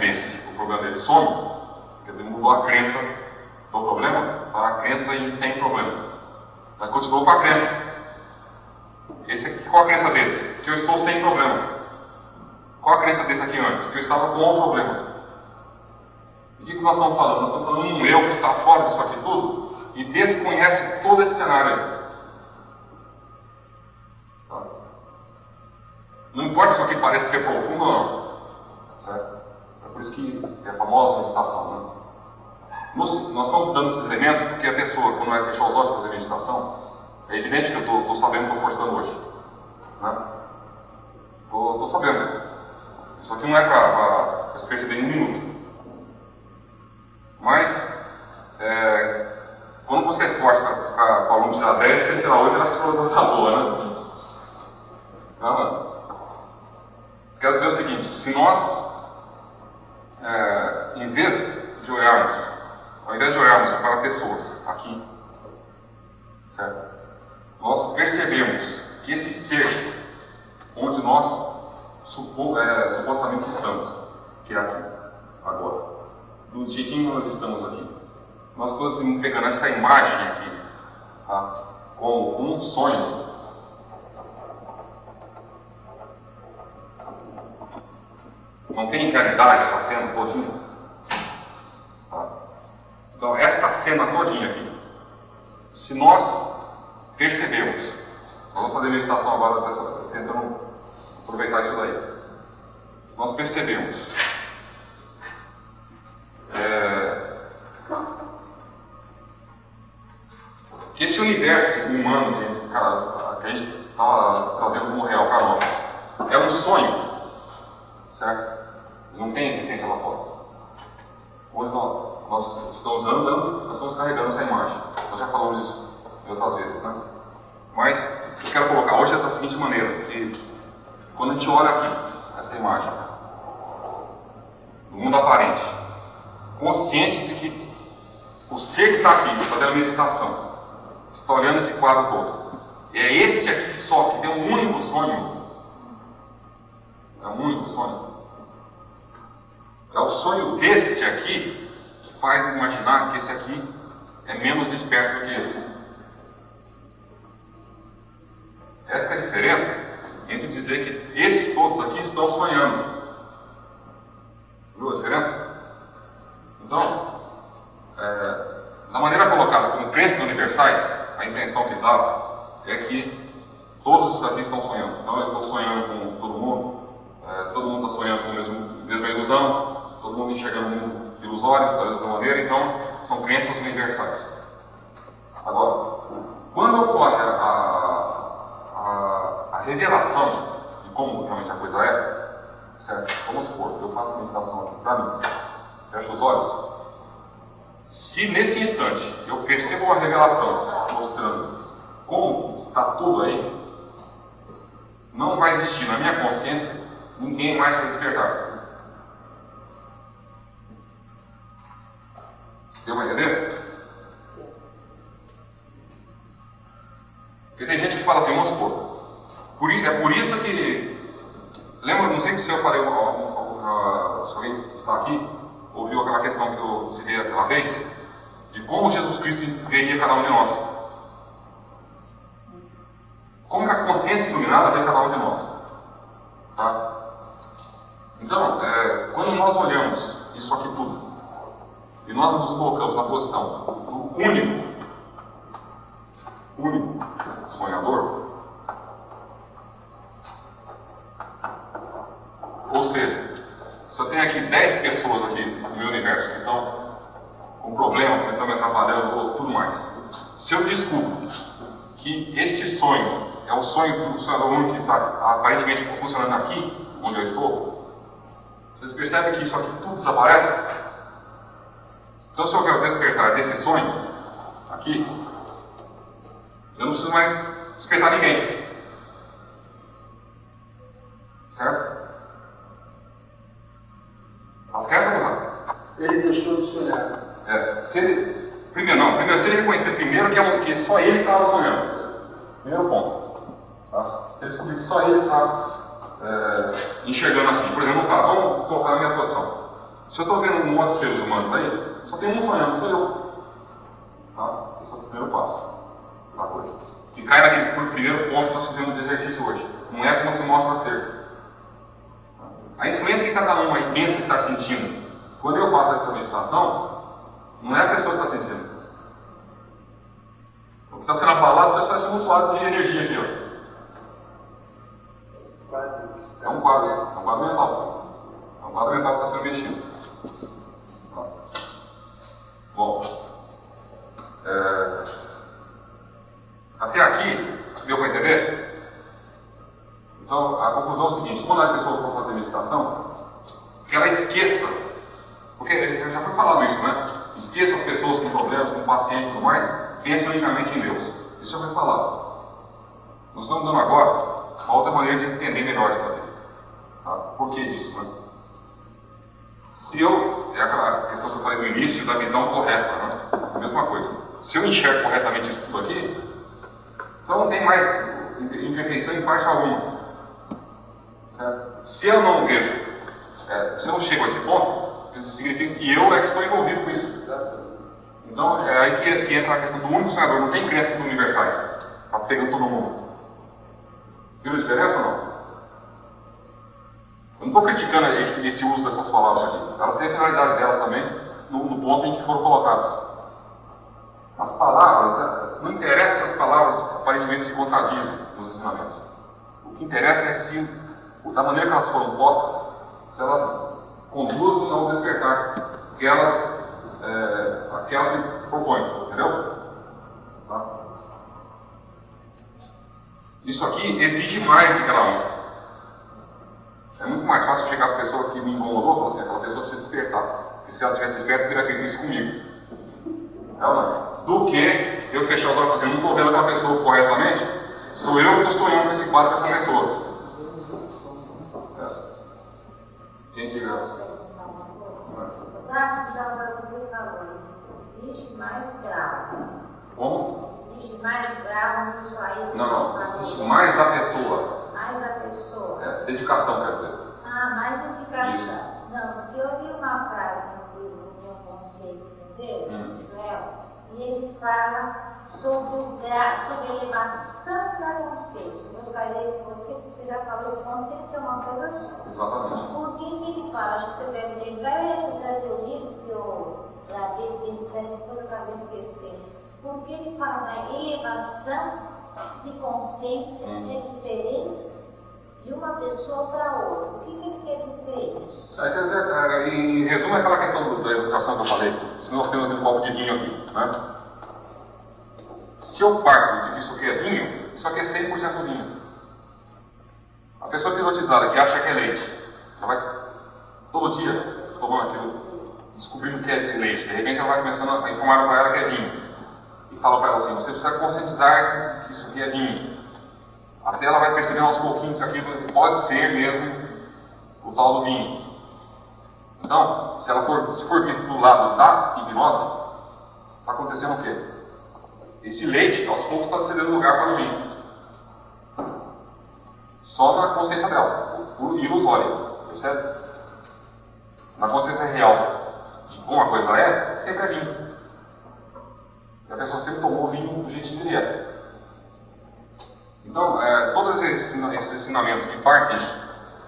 desse, o problema dele some, quer dizer, mudou a crença do problema para a crença em sem problema. Mas continuou com a crença. Esse aqui, qual a crença desse? Que eu estou sem problema. Qual a crença desse aqui antes? Que eu estava com o problema. O que, nós estamos falando? Nós estamos falando de um eu que está fora disso aqui tudo e desconhece todo esse cenário. Tá? Não importa se aqui parece ser profundo ou não. Certo? É por isso que é a famosa meditação. Né? Nós, nós estamos dando esses elementos porque a pessoa, quando vai fechar os olhos para fazer meditação, é evidente que eu estou sabendo que estou forçando hoje. Estou né? sabendo. Isso aqui não é para se perceber em um minuto. Mas, é, quando você força para o aluno tirar 10, você tirar 8, ele acha que a está boa, né? Então, quero dizer o seguinte, se nós, é, em vez de olharmos, ao invés de olharmos para pessoas aqui, certo? Nós percebemos que esse ser onde nós supo, é, supostamente estamos, que é aqui, agora do jeitinho que nós estamos aqui. Nós estamos pegando essa imagem aqui tá? como um sonho. Não tem realidade essa cena todinha? Tá? Então, esta cena todinha aqui, se nós percebemos, nós vamos fazer meditação agora tentando aproveitar isso daí. Nós percebemos é, que esse universo humano que, a gente está trazendo como real para nós é um sonho, certo? Não tem existência lá fora. Hoje nós, nós estamos andando, nós estamos carregando essa imagem. Nós já falamos disso outras vezes, né? Mas eu quero colocar hoje é da seguinte maneira, que quando a gente olha aqui, essa imagem, do mundo aparente, consciente de que o ser que está aqui, fazendo a meditação, está olhando esse quadro todo. É este aqui só que tem um único sonho. É um único sonho. É o sonho deste aqui que faz imaginar que esse aqui é menos desperto do que esse. Essa é a diferença entre dizer que esses todos aqui estão sonhando. Viu a diferença? Então, é, na maneira colocada como crenças universais, a intenção que dá é que todos os aqui estão sonhando. Então, eu estou sonhando com todo mundo, é, todo mundo está sonhando com a mesma, mesma ilusão, todo mundo enxergando o mundo ilusório, da mesma maneira, então, são crenças universais. Agora, quando ocorre a, a, a revelação de como realmente a coisa é, certo? Vamos supor, eu faço a meditação aqui para mim, fecho os olhos, se nesse instante eu percebo uma revelação mostrando como está tudo aí, não vai existir na minha consciência ninguém mais para despertar. Deu para entender? Porque tem gente que fala assim, vamos supor, por, é por isso que. Lembra, não sei se eu falei, se alguém está aqui, ouviu aquela questão que eu citei aquela vez, de como Jesus Cristo veria cada um de nós. Como que a consciência iluminada vê cada um de nós. Tá? Então, é, quando nós olhamos isso aqui tudo, e nós nos colocamos na posição do único, único sonhador, ou seja, se eu tenho aqui 10 pessoas aqui no meu universo que estão com problema, que estão me atrapalhando ou tudo mais, se eu descubro que este sonho é o sonho do sonhador único que está aparentemente funcionando aqui, onde eu estou, vocês percebem que isso aqui tudo desaparece? Então, se eu quero despertar desse sonho, aqui, eu não preciso mais despertar ninguém. Certo? Tá certo ou não? Ele deixou de sonhar. se ele reconhecer primeiro que, é que só ele estava sonhando. Primeiro ponto. Tá? Se ele descobrir que só ele está é, enxergando assim. Por exemplo, caso, vamos colocar na minha posição. Se eu estou vendo um monte de seres humanos aí, só um sonhando, sou eu. Tá? Esse é o primeiro passo da coisa. E cai naquele primeiro ponto que nós fizemos de exercício hoje. Não é como se mostra ser. A influência que cada um aí pensa estar sentindo. Quando eu faço essa meditação, não é a pessoa que está sentindo. O que está sendo abalado só está sendo um de energia aqui. Ó. É um quadro, é um quadro mental. É um quadro mental que está sendo mexido. Bom, é... até aqui, deu para entender? Então, a conclusão é o seguinte: quando a pessoa for fazer meditação, que ela esqueça, porque já foi falado isso, né? Esqueça as pessoas com problemas, com pacientes e tudo mais, pense unicamente em Deus. Isso já foi falado. Nós estamos dando agora uma outra maneira de entender melhor isso aqui. Tá? Por que disso? Né? Se eu, é aquela da visão correta, né? mesma coisa. Se eu enxergo corretamente isso tudo aqui, então não tem mais imperfeição em parte alguma. Certo? Se eu não vejo, é, se eu não chego a esse ponto, isso significa que eu é que estou envolvido com isso. Certo? Então é aí que, que, entra a questão do único sonhador, não tem crenças universais. Está pegando todo mundo. Viu a diferença ou não? Eu não estou criticando esse, esse, uso dessas palavras aqui. Elas têm a finalidade delas também, no, no ponto em que foram colocadas. As palavras, é, não interessa se as palavras aparentemente se contradizem nos ensinamentos. O que interessa é se, da maneira que elas foram postas, se elas conduzem ao despertar que elas, é, que elas se propõem. Entendeu? Tá? Isso aqui exige mais que aquela um. É muito mais fácil chegar para a pessoa que me incomodou e falar assim, aquela pessoa precisa despertar. Se ela tivesse desperta, teria feito isso comigo. Ela não. Do que eu fechar os olhos e assim, não estou vendo aquela pessoa corretamente, sou eu que estou sonhando com esse quadro com essa pessoa. É. Quem diga essa? Existe mais grave. Como? Existe mais grave nisso aí. Não, não. Existe mais da pessoa. Mais da pessoa. É, dedicação, quer dizer. Ah, mais dedicação. Isso. Fala sobre, sobre a elevação da consciência. Eu gostaria que você, você já falou que consciência é uma coisa só. Exatamente. Por que, que ele fala? Acho que você deve lembrar, ele trazer o livro que eu dentro deve toda vez esquecer. Porque ele fala da elevação de consciência hum. é diferente de uma pessoa para outra. O que, que ele quer dizer isso? É, quer dizer, é, em resumo, é aquela questão do, da ilustração que eu falei. Se nós temos um copo de vinho aqui, né? Se eu parto de que isso aqui é vinho, isso aqui é 100% vinho. A pessoa pilotizada que acha que é leite, ela vai todo dia tomando aquilo, descobrindo que é leite. De repente ela vai começando a informar para ela que é vinho. E fala para ela assim, você precisa conscientizar-se que isso aqui é vinho. Até ela vai percebendo aos pouquinhos que aquilo pode ser mesmo o tal do vinho. Então, se ela for, se for visto do lado da hipnose, está acontecendo o quê? Esse leite, aos poucos, está cedendo lugar para o vinho. Só na consciência dela, por ilusório, percebe? Na consciência real de como a coisa é, sempre é vinho. E a pessoa sempre tomou vinho do jeitinho é. Então, é, todos esses, ensinamentos que partem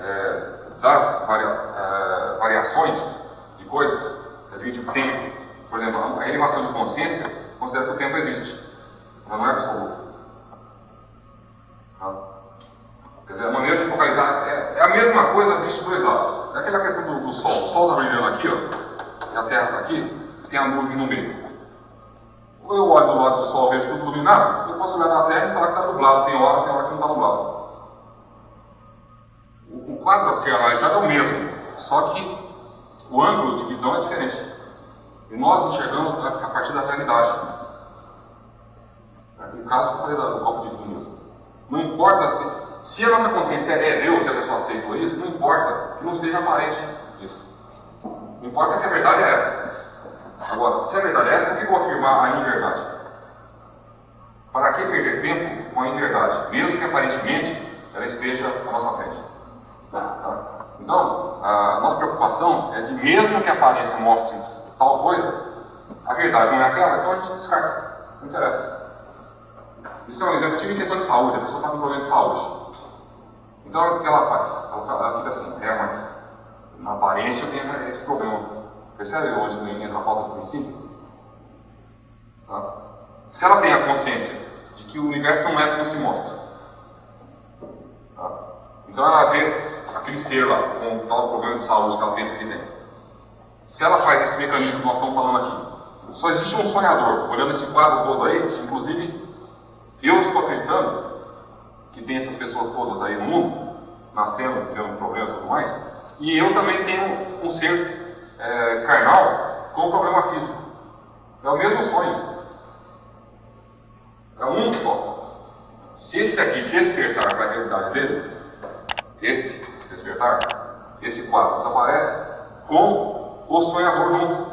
é, das varia, é, variações de coisas, devido ao tempo, por exemplo, a elevação de consciência considera que o tempo existe, mas não é absoluto. Tá? Quer dizer, a maneira de focalizar é, é a mesma coisa dois lados. É aquela questão do, do Sol. O Sol está brilhando aqui, ó, e a Terra está aqui, tem a nuvem no meio. Quando eu olho do lado do Sol e vejo tudo iluminado, eu posso olhar na Terra e falar que está nublado. Tem hora, tem hora que não está nublado. O, o quadro a ser analisado é o mesmo, só que o ângulo de visão é diferente. E nós enxergamos a partir da realidade. No caso eu falei do copo de vinho. Não importa se, se a nossa consciência é Deus e a pessoa aceitou isso, não importa que não esteja aparente isso. Não importa que a verdade é essa. Agora, se é verdade essa, por que eu vou afirmar a inverdade? Para que perder tempo com a inverdade, mesmo que aparentemente ela esteja à nossa frente? Tá? Então, a nossa preocupação é de, mesmo que a aparência mostre tal coisa, a verdade não é aquela, então a gente descarta. Não interessa. Isso é um exemplo, tive em questão de saúde, a pessoa está com problema de saúde. Então, o que ela faz? Ela, ela fica assim, é, mas na aparência eu tenho esse problema. Percebe onde entra a falta do princípio? Tá? Se ela tem a consciência de que o universo não é como se mostra, tá? então ela vê aquele ser lá com tal problema de saúde que ela pensa que tem. Se ela faz esse mecanismo que nós estamos falando aqui, só existe um sonhador olhando esse quadro todo aí, inclusive eu estou acreditando que tem essas pessoas todas aí no mundo, nascendo, tendo problemas e tudo mais, e eu também tenho um ser é, carnal com problema físico. É o mesmo sonho. É um só. Se esse aqui despertar para a realidade dele, esse despertar, esse quadro desaparece com o sonhador junto.